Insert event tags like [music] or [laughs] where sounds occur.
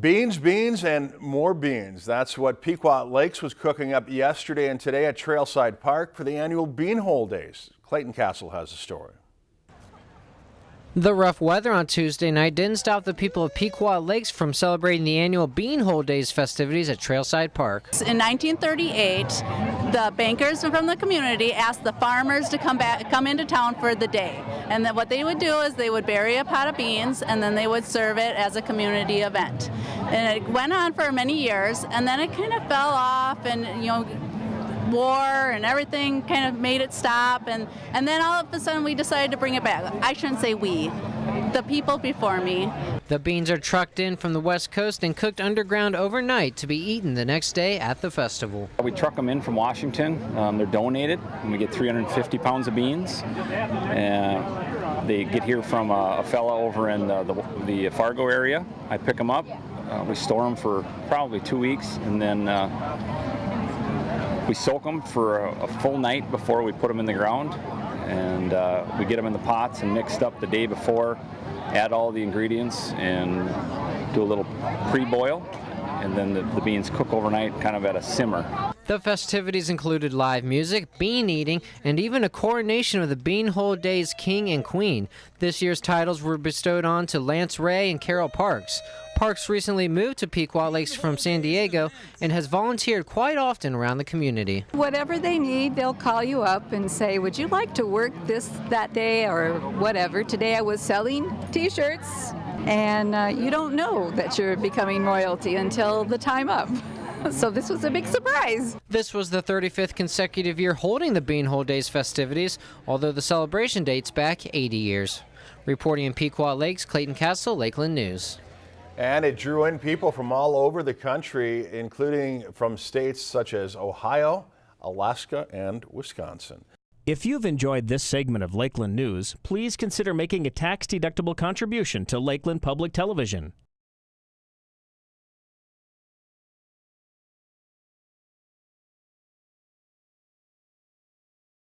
Beans, beans, and more beans. That's what Pequot Lakes was cooking up yesterday and today at Trailside Park for the annual Beanhole Days. Clayton Castle has the story. The rough weather on Tuesday night didn't stop the people of Pequot Lakes from celebrating the annual Beanhole Days festivities at Trailside Park. In 1938, the bankers from the community asked the farmers to come back, come into town for the day. And then what they would do is they would bury a pot of beans and then they would serve it as a community event. And it went on for many years and then it kind of fell off and you know war and everything kind of made it stop. And and then all of a sudden we decided to bring it back. I shouldn't say we the people before me. The beans are trucked in from the west coast and cooked underground overnight to be eaten the next day at the festival. We truck them in from washington. Um, they're donated and we get 350 pounds of beans. And they get here from a, a fella over in the, the, the, fargo area. I pick them up. Uh, we store them for probably two weeks and then uh, we soak them for a, a, full night before we put them in the ground and uh, we get them in the pots and mixed up the day before, add all the ingredients and do a little pre-boil and then the, the, beans cook overnight kind of at a simmer. The festivities included live music, bean eating, and even a coronation of the Beanhole Days King and Queen. This year's titles were bestowed on to Lance Ray and Carol Parks. Parks recently moved to Pequot Lakes from San Diego and has volunteered quite often around the community. Whatever they need, they'll call you up and say, would you like to work this that day or whatever. Today I was selling t-shirts and uh, you don't know that you're becoming royalty until the time up. [laughs] so this was a big surprise. This was the 35th consecutive year holding the Beanhole Days festivities, although the celebration dates back 80 years. Reporting in Pequot Lakes, Clayton Castle, Lakeland News. And it drew in people from all over the country, including from states such as Ohio, Alaska, and Wisconsin. If you've enjoyed this segment of Lakeland News, please consider making a tax-deductible contribution to Lakeland Public Television.